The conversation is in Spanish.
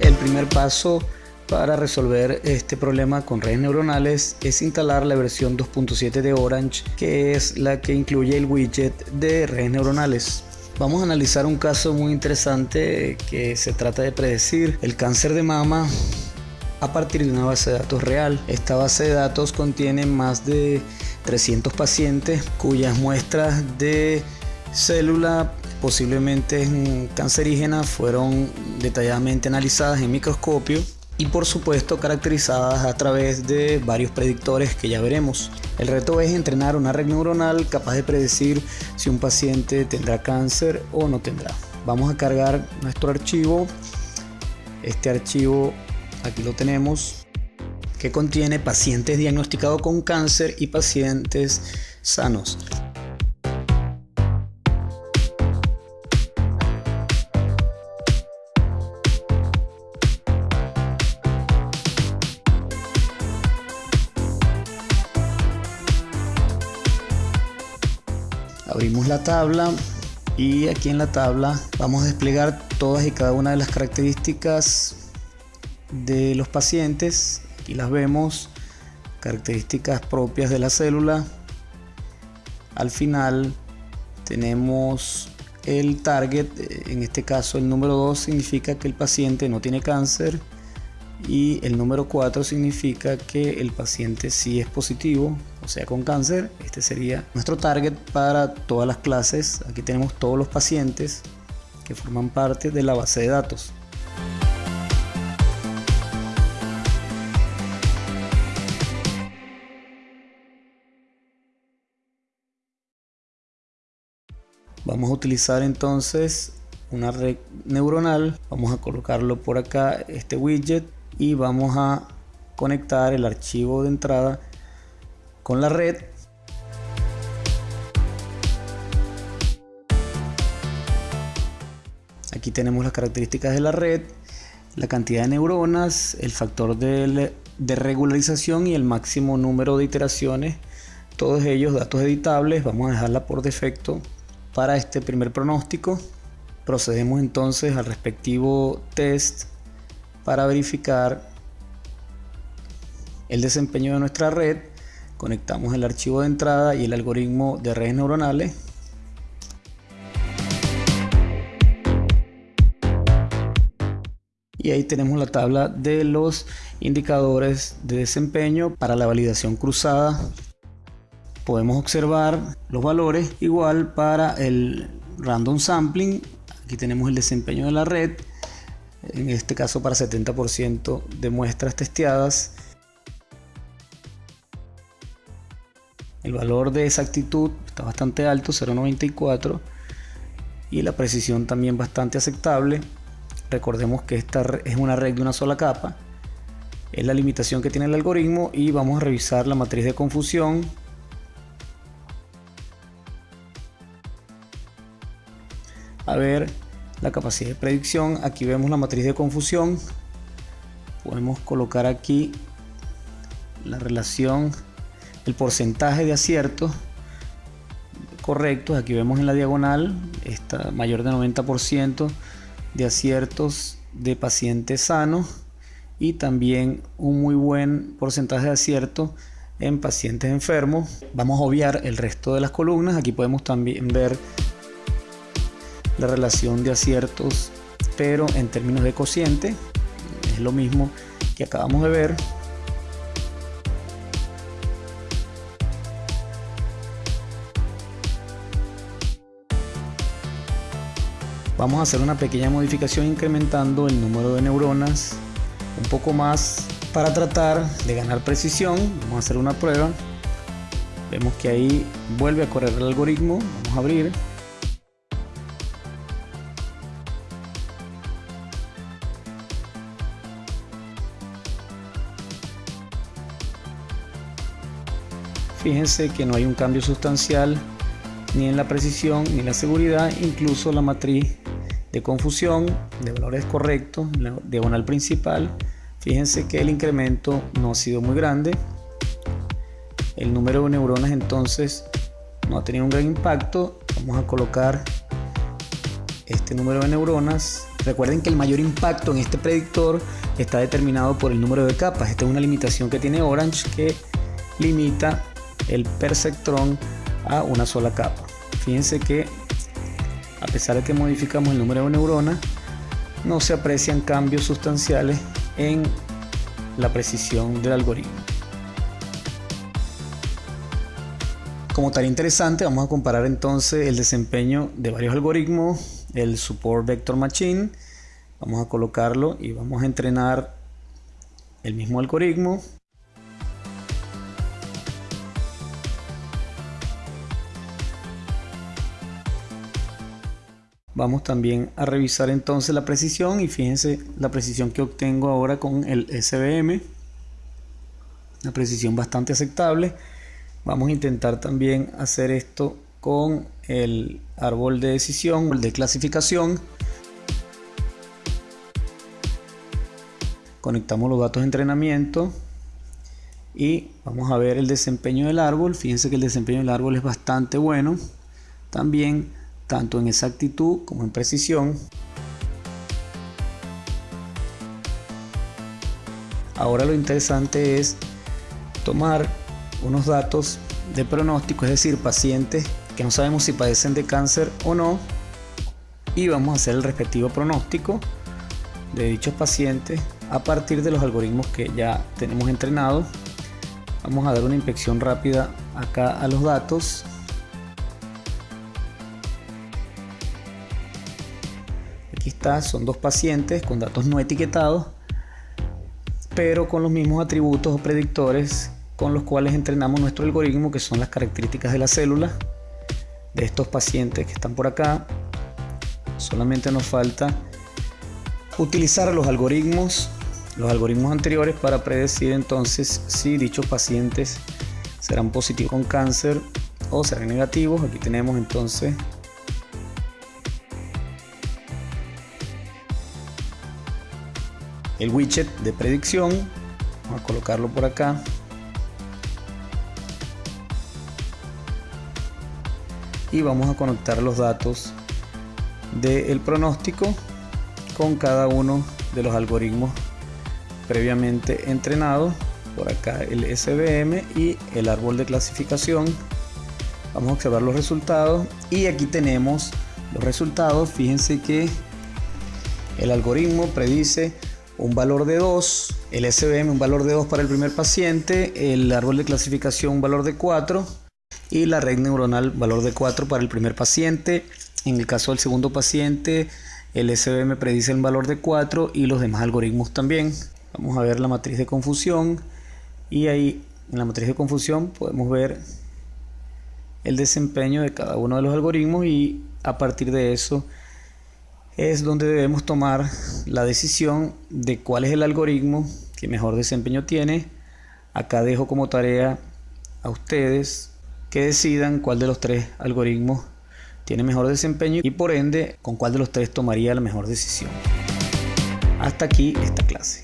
El primer paso para resolver este problema con redes neuronales es instalar la versión 2.7 de Orange, que es la que incluye el widget de redes neuronales. Vamos a analizar un caso muy interesante que se trata de predecir el cáncer de mama a partir de una base de datos real. Esta base de datos contiene más de 300 pacientes cuyas muestras de célula posiblemente cancerígenas fueron detalladamente analizadas en microscopio y por supuesto caracterizadas a través de varios predictores que ya veremos. El reto es entrenar una red neuronal capaz de predecir si un paciente tendrá cáncer o no tendrá. Vamos a cargar nuestro archivo. Este archivo aquí lo tenemos que contiene pacientes diagnosticados con cáncer y pacientes sanos. Abrimos la tabla y aquí en la tabla vamos a desplegar todas y cada una de las características de los pacientes. Aquí las vemos características propias de la célula. Al final tenemos el target en este caso el número 2 significa que el paciente no tiene cáncer y el número 4 significa que el paciente sí es positivo, o sea con cáncer. Este sería nuestro target para todas las clases. Aquí tenemos todos los pacientes que forman parte de la base de datos. Vamos a utilizar entonces una red neuronal. Vamos a colocarlo por acá, este widget y vamos a conectar el archivo de entrada con la red. Aquí tenemos las características de la red la cantidad de neuronas el factor de, de regularización y el máximo número de iteraciones. Todos ellos datos editables vamos a dejarla por defecto. Para este primer pronóstico procedemos entonces al respectivo test para verificar el desempeño de nuestra red conectamos el archivo de entrada y el algoritmo de redes neuronales. Y ahí tenemos la tabla de los indicadores de desempeño para la validación cruzada. Podemos observar los valores igual para el random sampling. Aquí tenemos el desempeño de la red en este caso para 70% de muestras testeadas. El valor de exactitud está bastante alto, 0.94 y la precisión también bastante aceptable. Recordemos que esta es una red de una sola capa. Es la limitación que tiene el algoritmo y vamos a revisar la matriz de confusión. A ver la capacidad de predicción. Aquí vemos la matriz de confusión. Podemos colocar aquí la relación, el porcentaje de aciertos correctos. Aquí vemos en la diagonal, está mayor de 90% de aciertos de pacientes sanos y también un muy buen porcentaje de acierto en pacientes enfermos. Vamos a obviar el resto de las columnas. Aquí podemos también ver la relación de aciertos, pero en términos de cociente es lo mismo que acabamos de ver. Vamos a hacer una pequeña modificación incrementando el número de neuronas un poco más para tratar de ganar precisión. Vamos a hacer una prueba. Vemos que ahí vuelve a correr el algoritmo. Vamos a abrir. Fíjense que no hay un cambio sustancial ni en la precisión ni en la seguridad, incluso la matriz de confusión de valores correctos, la diagonal principal, fíjense que el incremento no ha sido muy grande. El número de neuronas entonces no ha tenido un gran impacto. Vamos a colocar este número de neuronas Recuerden que el mayor impacto en este predictor está determinado por el número de capas. Esta es una limitación que tiene Orange que limita el perceptrón a una sola capa. Fíjense que a pesar de que modificamos el número de neuronas, no se aprecian cambios sustanciales en la precisión del algoritmo. Como tarea interesante, vamos a comparar entonces el desempeño de varios algoritmos, el Support Vector Machine, vamos a colocarlo y vamos a entrenar el mismo algoritmo Vamos también a revisar entonces la precisión y fíjense la precisión que obtengo ahora con el SBM. Una precisión bastante aceptable. Vamos a intentar también hacer esto con el árbol de decisión, el de clasificación. Conectamos los datos de entrenamiento y vamos a ver el desempeño del árbol. Fíjense que el desempeño del árbol es bastante bueno. También tanto en exactitud como en precisión. Ahora lo interesante es tomar unos datos de pronóstico, es decir, pacientes que no sabemos si padecen de cáncer o no, y vamos a hacer el respectivo pronóstico de dichos pacientes a partir de los algoritmos que ya tenemos entrenados. Vamos a dar una inspección rápida acá a los datos Está, son dos pacientes con datos no etiquetados, pero con los mismos atributos o predictores con los cuales entrenamos nuestro algoritmo, que son las características de la célula de estos pacientes que están por acá. Solamente nos falta utilizar los algoritmos, los algoritmos anteriores para predecir entonces si dichos pacientes serán positivos con cáncer o serán negativos. Aquí tenemos entonces el widget de predicción. Vamos a colocarlo por acá. Y vamos a conectar los datos del pronóstico con cada uno de los algoritmos previamente entrenados. Por acá el SBM y el árbol de clasificación. Vamos a observar los resultados. Y aquí tenemos los resultados. Fíjense que el algoritmo predice un valor de 2, el SBM un valor de 2 para el primer paciente, el árbol de clasificación un valor de 4 y la red neuronal valor de 4 para el primer paciente. En el caso del segundo paciente, el SBM predice el valor de 4 y los demás algoritmos también. Vamos a ver la matriz de confusión y ahí en la matriz de confusión podemos ver el desempeño de cada uno de los algoritmos y a partir de eso es donde debemos tomar la decisión de cuál es el algoritmo que mejor desempeño tiene. Acá dejo como tarea a ustedes que decidan cuál de los tres algoritmos tiene mejor desempeño y por ende con cuál de los tres tomaría la mejor decisión. Hasta aquí esta clase.